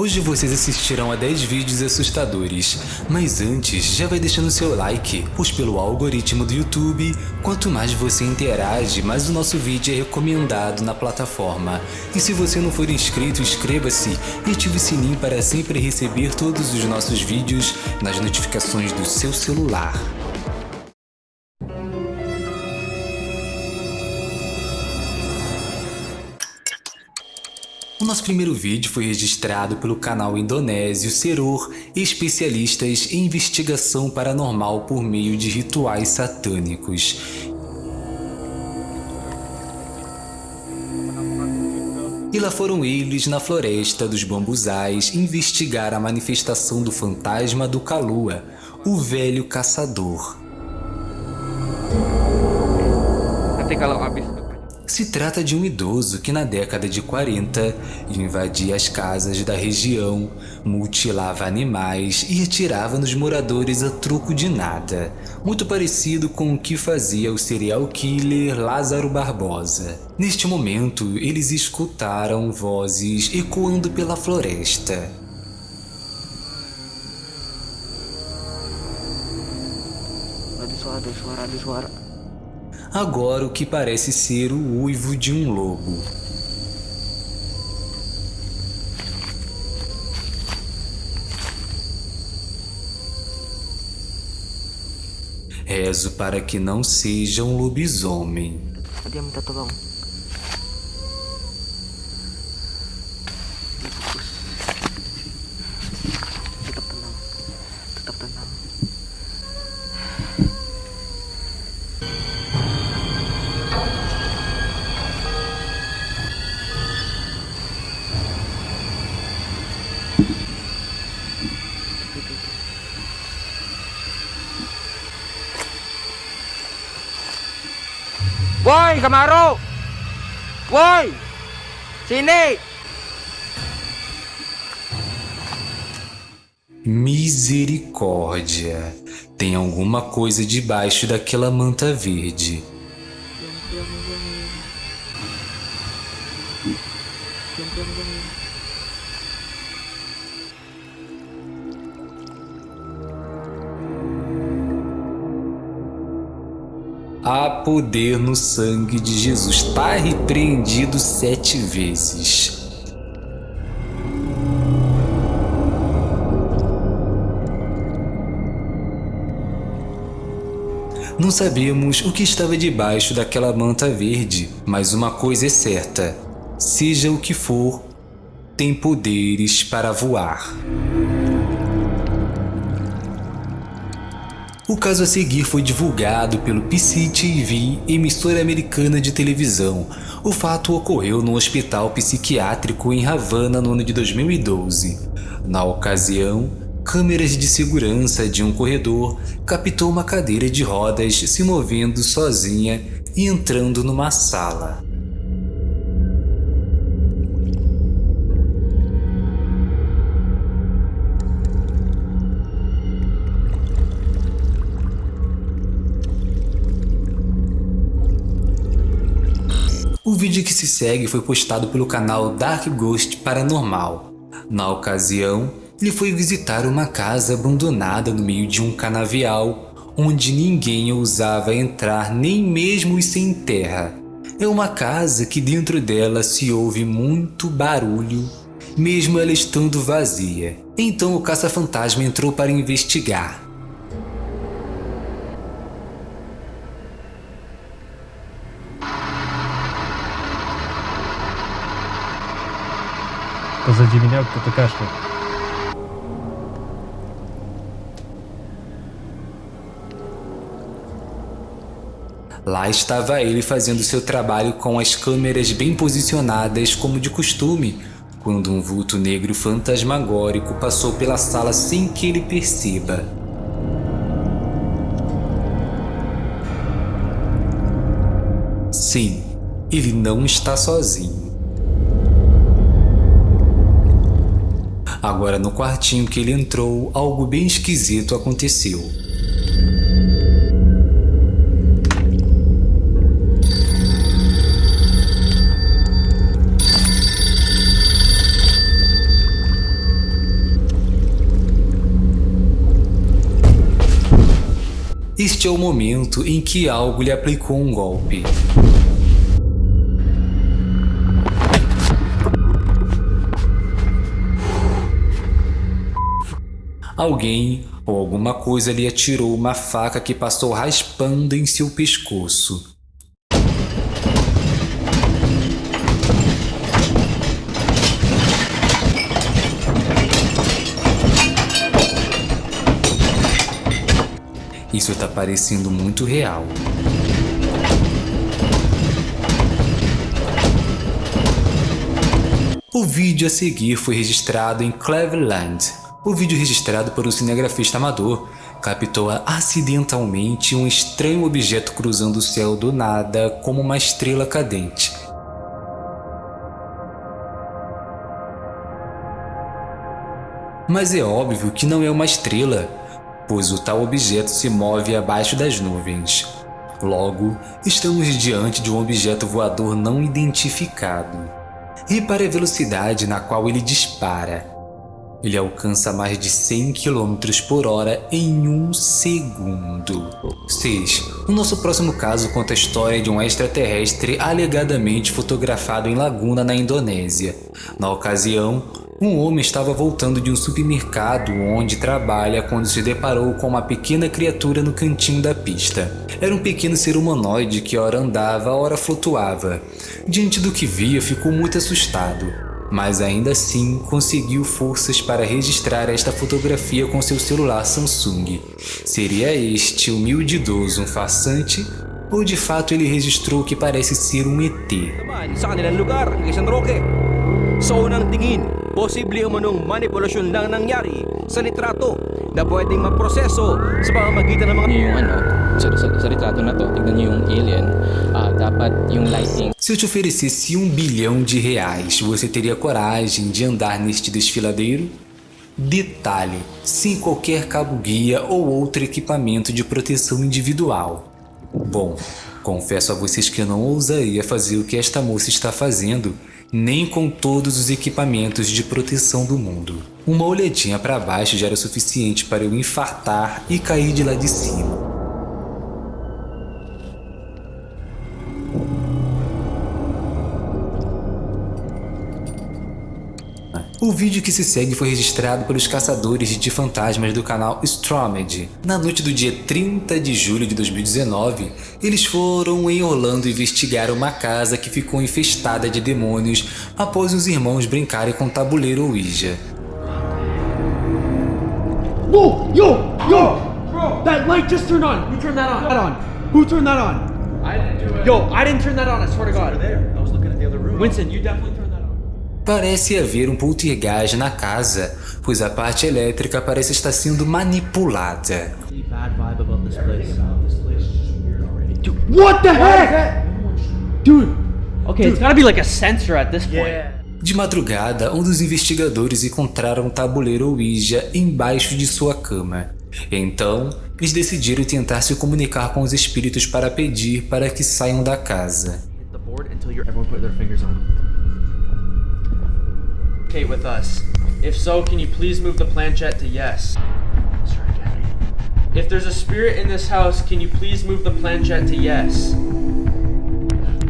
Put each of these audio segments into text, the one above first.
Hoje vocês assistirão a 10 vídeos assustadores, mas antes já vai deixando seu like, pois pelo algoritmo do YouTube, quanto mais você interage, mais o nosso vídeo é recomendado na plataforma. E se você não for inscrito, inscreva-se e ative o sininho para sempre receber todos os nossos vídeos nas notificações do seu celular. Nosso primeiro vídeo foi registrado pelo canal indonésio Serur, especialistas em investigação paranormal por meio de rituais satânicos. E lá foram eles na floresta dos bambuzais investigar a manifestação do fantasma do Kalua, o velho caçador. Nanti kalau habis se trata de um idoso que na década de 40 invadia as casas da região, mutilava animais e atirava nos moradores a troco de nada, muito parecido com o que fazia o serial killer Lázaro Barbosa. Neste momento, eles escutaram vozes ecoando pela floresta. Ada suara, ada suara, ada suara. Agora o que parece ser o uivo de um lobo. Rezo para que não seja um lobisomem. Dia minta tolong. Woi, Kamaru! Woi! Sini! Misericórdia! Tem alguma coisa debaixo daquela manta verde. Há poder no sangue de Jesus. Está repreendido sete vezes. Não sabemos o que estava debaixo daquela manta verde, mas uma coisa é certa: seja o que for, tem poderes para voar. O caso a seguir foi divulgado pelo PCTV, emissora americana de televisão. O fato ocorreu no hospital psiquiátrico em Havana no ano de 2012. Na ocasião, câmeras de segurança de um corredor captou uma cadeira de rodas se movendo sozinha e entrando numa sala. Vídeo que se segue foi postado pelo canal Dark Ghost Paranormal. Na ocasião, ele foi visitar uma casa abandonada no meio de um canavial, onde ninguém ousava entrar nem mesmo sem terra. É uma casa que dentro dela se ouve muito barulho, mesmo ela estando vazia. Então o caça-fantasma entrou para investigar. Позади меня кто-то кашляет. Lá estava ele fazendo seu trabalho com as câmeras bem posicionadas como de costume, quando um vulto negro fantasmagórico passou pela sala sem que ele perceba. Sim, ele não está sozinho. Agora, no quartinho que ele entrou, algo bem esquisito aconteceu. Este é o momento em que algo lhe aplicou um golpe. Alguém ou alguma coisa lhe atirou uma faca que passou raspando em seu pescoço. Isso tá parecendo muito real. O vídeo a seguir foi registrado em Cleveland. O vídeo registrado por um cinegrafista amador captou acidentalmente um estranho objeto cruzando o céu do nada como uma estrela cadente. Mas é óbvio que não é uma estrela, pois o tal objeto se move abaixo das nuvens. Logo, estamos diante de um objeto voador não identificado. Repare a velocidade na qual ele dispara. Ele alcança mais de 100 km por hora em um segundo. 6. O nosso próximo caso conta a história de um extraterrestre alegadamente fotografado em Laguna, na Indonésia. Na ocasião, um homem estava voltando de um supermercado onde trabalha quando se deparou com uma pequena criatura no cantinho da pista. Era um pequeno ser humanoide que ora andava, ora flutuava. Diante do que via, ficou muito assustado, mas ainda assim conseguiu forças para registrar esta fotografia com seu celular Samsung. Seria este humilde idoso um farsante ou de fato ele registrou o que parece ser um ET? Sa unang tingin, posible umanong manipulasyon lang nangyari sa litrato na pwedeng maproseso sa pamamagitan ng mga... yung ano, sa, sa, sa retrato na to, tignan niyo yung alien, ah, dapat yung lighting Se eu te oferecesse um bilhão de reais, você teria coragem de andar neste desfiladeiro? Detalhe, sem qualquer cabo-guia ou outro equipamento de proteção individual. Bom, confesso a vocês que eu não ousaria fazer o que esta moça está fazendo, nem com todos os equipamentos de proteção do mundo. Uma olhadinha para baixo já era suficiente para eu infartar e cair de lá de cima. O vídeo que se segue foi registrado pelos caçadores de fantasmas do canal Stromedy. Na noite do dia 30 de julho de 2019, eles foram em Orlando investigar uma casa que ficou infestada de demônios após os irmãos brincarem com tabuleiro Ouija. Whoa! Yo! Yo! That light just turned on! Who turned that on? That on? Who turned that on? I didn't do it. Yo, I didn't turn that on, I swear to God. there. I was looking at the other room. Winston, you definitely. Parece haver um poltergeist na casa, pois a parte elétrica parece estar sendo manipulada. What the heck? Dude. Okay, it's gotta be like a sensor at this point. De madrugada, um dos investigadores encontraram um tabuleiro Ouija embaixo de sua cama. Então, eles decidiram tentar se comunicar com os espíritos para pedir para que saiam da casa. Okay, with us. If so, can you please move the planchette to yes? If there's a spirit in this house, can you please move the planchette to yes?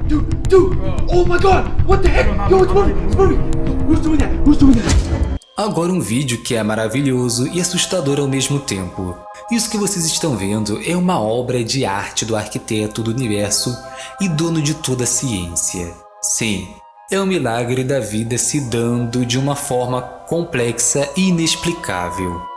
Dude, dude! Oh my god! What the heck? Yo, it's moving! It's moving! Who's doing that? Who's doing that? Agora um vídeo que é maravilhoso e assustador ao mesmo tempo. Isso que vocês estão vendo é uma obra de arte do arquiteto do universo e dono de toda a ciência. Sim, é um milagre da vida se dando de uma forma complexa e inexplicável.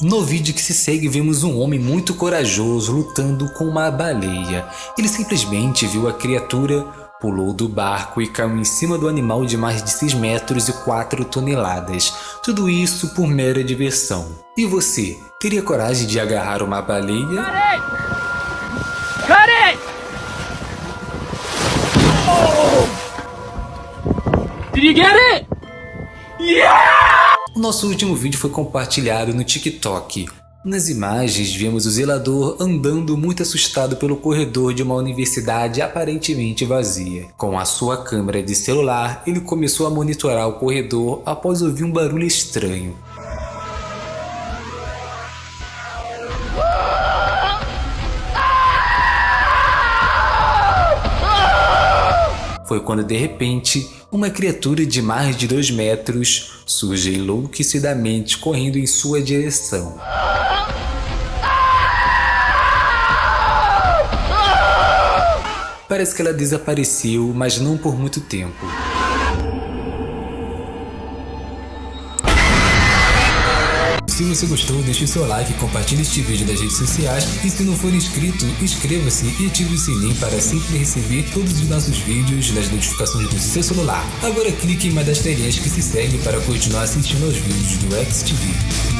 No vídeo que se segue vemos um homem muito corajoso lutando com uma baleia. Ele simplesmente viu a criatura, pulou do barco e caiu em cima do animal de mais de 6 metros e 4 toneladas. Tudo isso por mera diversão. E você, teria coragem de agarrar uma baleia? Carei! Carei! Oh! Yeah! O nosso último vídeo foi compartilhado no TikTok. Nas imagens, vemos o zelador andando muito assustado pelo corredor de uma universidade aparentemente vazia. Com a sua câmera de celular, ele começou a monitorar o corredor após ouvir um barulho estranho. Foi quando de repente, uma criatura de mais de 2 metros surge enlouquecidamente correndo em sua direção. Parece que ela desapareceu, mas não por muito tempo. Se você gostou, deixe seu like, compartilhe este vídeo nas redes sociais e se não for inscrito, inscreva-se e ative o sininho para sempre receber todos os nossos vídeos nas notificações do seu celular. Agora clique em uma das telinhas que se segue para continuar assistindo aos vídeos do XTV.